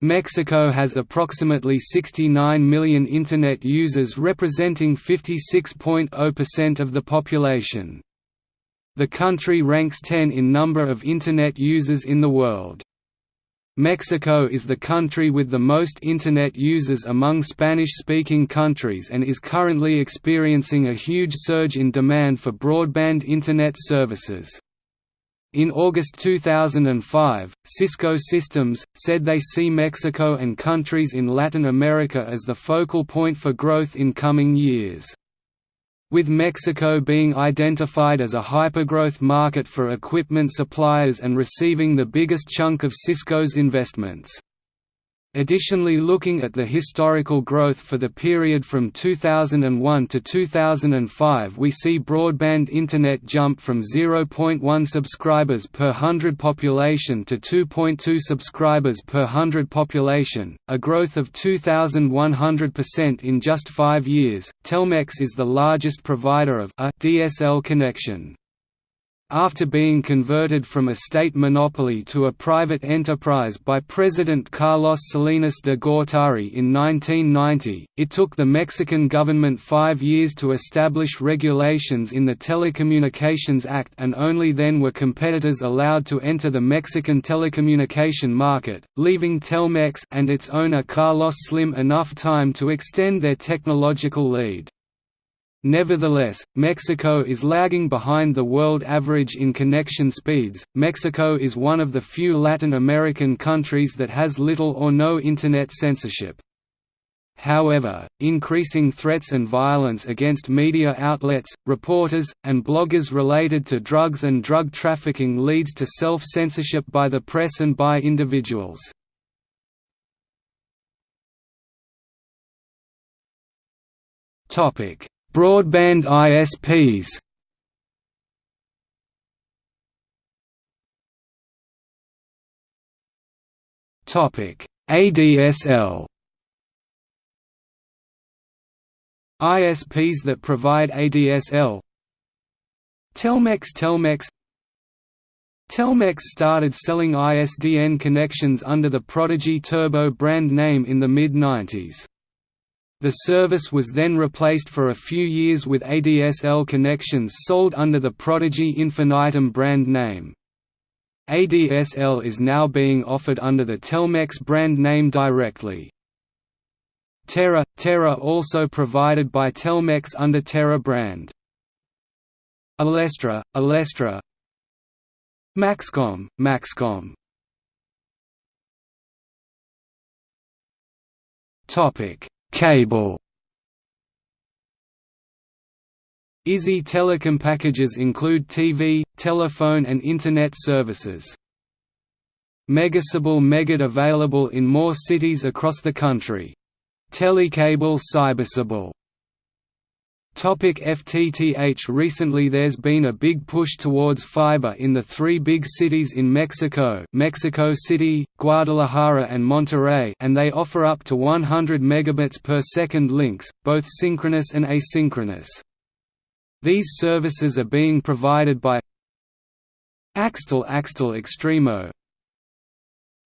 Mexico has approximately 69 million Internet users representing 56.0% of the population. The country ranks 10 in number of Internet users in the world. Mexico is the country with the most Internet users among Spanish-speaking countries and is currently experiencing a huge surge in demand for broadband Internet services. In August 2005, Cisco Systems, said they see Mexico and countries in Latin America as the focal point for growth in coming years. With Mexico being identified as a hypergrowth market for equipment suppliers and receiving the biggest chunk of Cisco's investments. Additionally looking at the historical growth for the period from 2001 to 2005 we see broadband internet jump from 0.1 subscribers per 100 population to 2.2 subscribers per 100 population, a growth of 2,100% in just five years. Telmex is the largest provider of a DSL connection. After being converted from a state monopoly to a private enterprise by President Carlos Salinas de Gortari in 1990, it took the Mexican government five years to establish regulations in the Telecommunications Act and only then were competitors allowed to enter the Mexican telecommunication market, leaving Telmex and its owner Carlos Slim enough time to extend their technological lead. Nevertheless, Mexico is lagging behind the world average in connection speeds. Mexico is one of the few Latin American countries that has little or no Internet censorship. However, increasing threats and violence against media outlets, reporters, and bloggers related to drugs and drug trafficking leads to self-censorship by the press and by individuals. Topic: Broadband ISPs Topic: ADSL ISPs that provide ADSL Telmex Telmex. Telmex started selling ISDN connections under the Prodigy Turbo brand name in the mid-90s. The service was then replaced for a few years with ADSL connections sold under the Prodigy Infinitum brand name. ADSL is now being offered under the Telmex brand name directly. Terra – Terra also provided by Telmex under Terra brand. Alestra – Alestra Maxcom – Maxcom Topic Cable Izzi Telecom packages include TV, telephone and Internet services. Megacable Megad available in more cities across the country. Telecable Cybercable Topic FTTH Recently there's been a big push towards fiber in the three big cities in Mexico Mexico City, Guadalajara and Monterrey and they offer up to 100 megabits per second links, both synchronous and asynchronous. These services are being provided by Axtel Axtel Extremo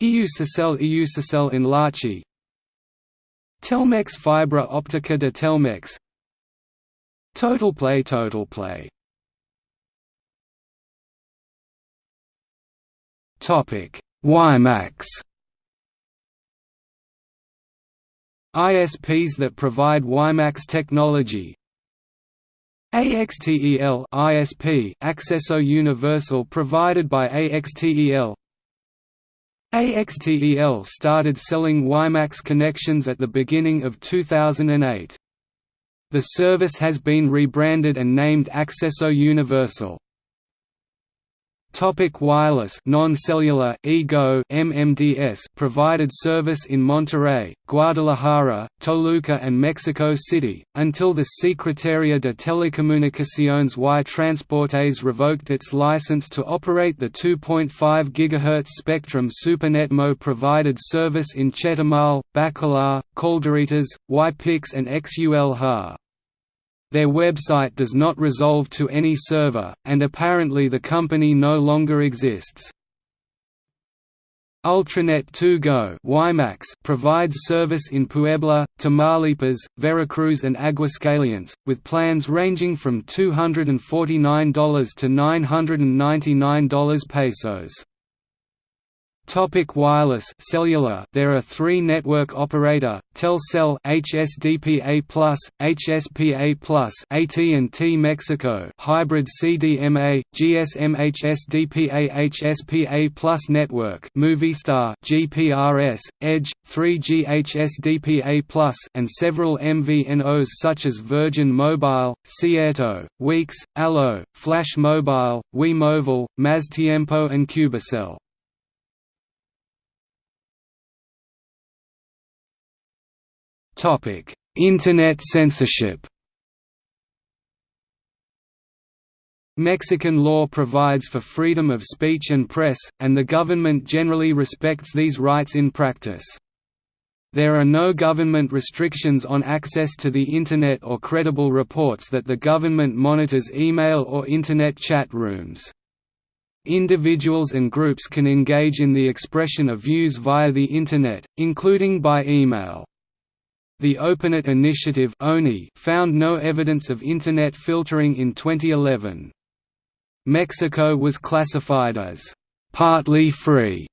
Iusacell Iusacell Enlace Telmex Fibra Optica de Telmex Total play Total play. Topic. WiMAX ISPs that provide WiMAX technology. AXTEL ISP Acceso Universal provided by AXTEL AXTEL started selling WiMAX connections at the beginning of 2008. The service has been rebranded and named Accesso Universal. Topic wireless non-cellular EGO MMDS provided service in Monterrey, Guadalajara, Toluca and Mexico City, until the Secretaría de Telecomunicaciones y Transportes revoked its license to operate the 2.5 GHz spectrum SuperNetMo provided service in Chetumal, Bacalar, Calderitas, Ypix and XUL-HA. Their website does not resolve to any server, and apparently the company no longer exists. Ultranet 2 Go provides service in Puebla, Tamaulipas, Veracruz and Aguascalientes, with plans ranging from $249 to $999 pesos. Topic wireless cellular There are three network operator, Telcel HSDPA+, HSPA+, AT&T Mexico hybrid CDMA, GSM HSDPA HSPA+ network Movistar GPRS, Edge, 3G HSDPA+, and several MVNOs such as Virgin Mobile, Cierto, Weex, Allo, Flash Mobile, WeMobile, Maztiempo and Cubicel. Internet censorship Mexican law provides for freedom of speech and press, and the government generally respects these rights in practice. There are no government restrictions on access to the Internet or credible reports that the government monitors email or Internet chat rooms. Individuals and groups can engage in the expression of views via the Internet, including by email. The OpenNet initiative found no evidence of Internet filtering in 2011. Mexico was classified as «partly free»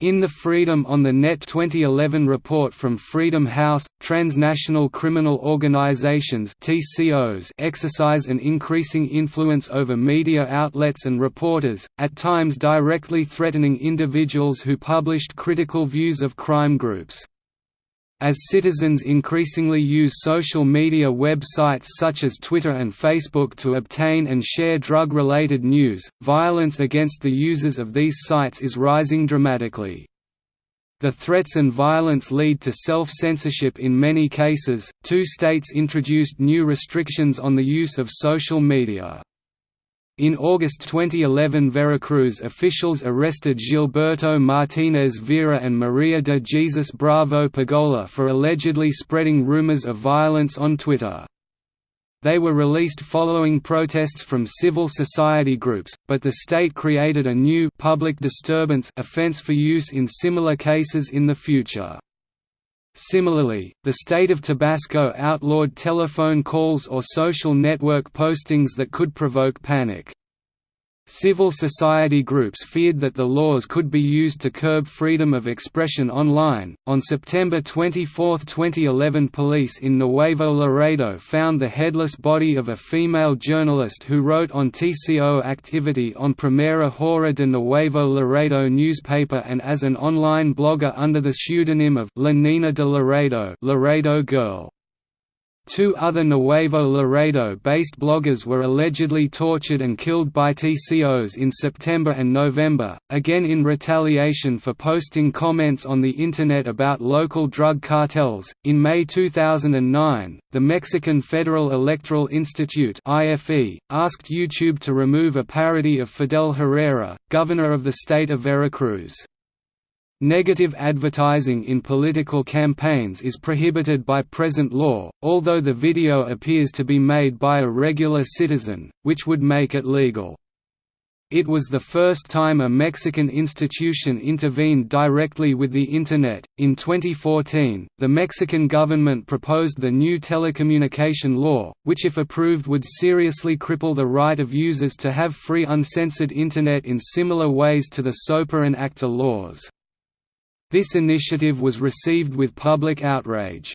in the Freedom on the Net 2011 report from Freedom House, transnational criminal organizations TCOs exercise an increasing influence over media outlets and reporters, at times directly threatening individuals who published critical views of crime groups. As citizens increasingly use social media websites such as Twitter and Facebook to obtain and share drug-related news, violence against the users of these sites is rising dramatically. The threats and violence lead to self-censorship in many cases. Two states introduced new restrictions on the use of social media. In August 2011 Veracruz officials arrested Gilberto Martinez Vera and Maria de Jesus Bravo Pagola for allegedly spreading rumors of violence on Twitter. They were released following protests from civil society groups, but the state created a new public disturbance offense for use in similar cases in the future. Similarly, the state of Tabasco outlawed telephone calls or social network postings that could provoke panic. Civil society groups feared that the laws could be used to curb freedom of expression online. On September 24, 2011, police in Nuevo Laredo found the headless body of a female journalist who wrote on TCO activity on Primera Hora de Nuevo Laredo newspaper and as an online blogger under the pseudonym of La Nena de Laredo, Laredo Girl. Two other Nuevo Laredo-based bloggers were allegedly tortured and killed by TCOs in September and November, again in retaliation for posting comments on the Internet about local drug cartels. In May 2009, the Mexican Federal Electoral Institute (IFE) asked YouTube to remove a parody of Fidel Herrera, governor of the state of Veracruz. Negative advertising in political campaigns is prohibited by present law, although the video appears to be made by a regular citizen, which would make it legal. It was the first time a Mexican institution intervened directly with the Internet. In 2014, the Mexican government proposed the new telecommunication law, which, if approved, would seriously cripple the right of users to have free uncensored Internet in similar ways to the SOPA and ACTA laws. This initiative was received with public outrage.